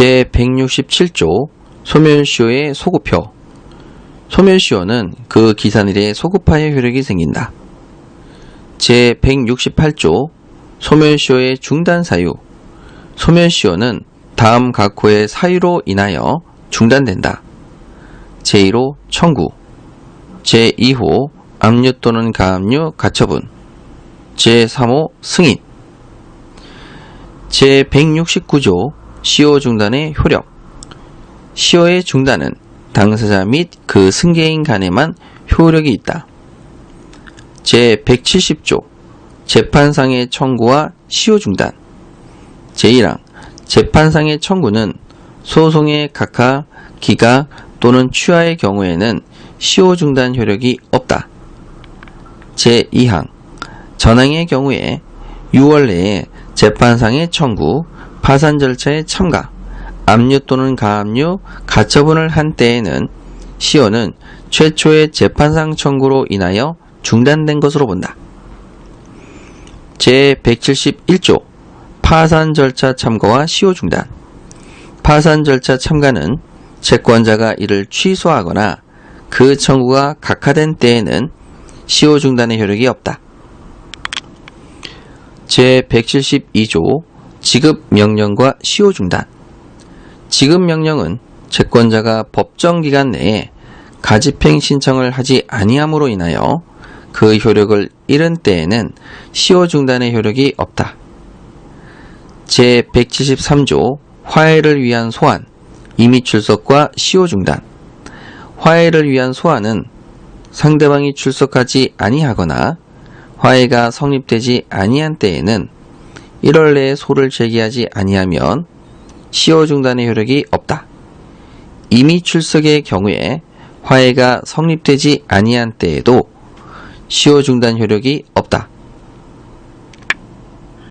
제167조 소멸시효의 소급효. 소멸시효는 그 기산일에 소급하여 효력이 생긴다. 제168조 소멸시효의 중단사유. 소멸시효는 다음 각호의 사유로 인하여 중단된다. 제1호 청구. 제2호 압류 또는 가압류 가처분. 제3호 승인. 제169조 시효 중단의 효력 시효의 중단은 당사자 및 그 승계인 간에만 효력이 있다. 제170조 재판상의 청구와 시효 중단 제1항 재판상의 청구는 소송의 각하, 기각 또는 취하의 경우에는 시효 중단 효력이 없다. 제2항 전항의 경우에 6월 내에 재판상의 청구, 파산 절차에 참가, 압류 또는 가압류, 가처분을 한 때에는 시효는 최초의 재판상 청구로 인하여 중단된 것으로 본다. 제171조 파산 절차 참가와 시효 중단 파산 절차 참가는 채권자가 이를 취소하거나 그 청구가 각하된 때에는 시효 중단의 효력이 없다. 제172조 지급 명령과 시효 중단 지급 명령은 채권자가 법정 기간 내에 가집행 신청을 하지 아니함으로 인하여 그 효력을 잃은 때에는 시효 중단의 효력이 없다. 제173조 화해를 위한 소환, 임의 출석과 시효 중단 화해를 위한 소환은 상대방이 출석하지 아니하거나 화해가 성립되지 아니한 때에는 1월 내에 소를 제기하지 아니하면 시효 중단의 효력이 없다. 이미 출석의 경우에 화해가 성립되지 아니한 때에도 시효 중단 효력이 없다.